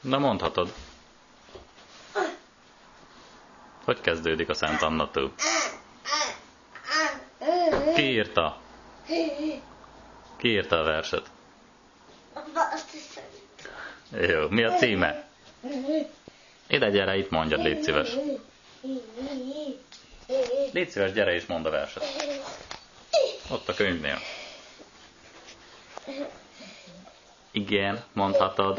Na mondhatod. Hogy kezdődik a Szent Anna tó? Ki írta? Ki írta a verset? Jó, mi a címe? Ide gyere, itt mondjad, légy szíves. Légy szíves, gyere és mondd a verset. Ott a könyvnél. Igen, mondhatod.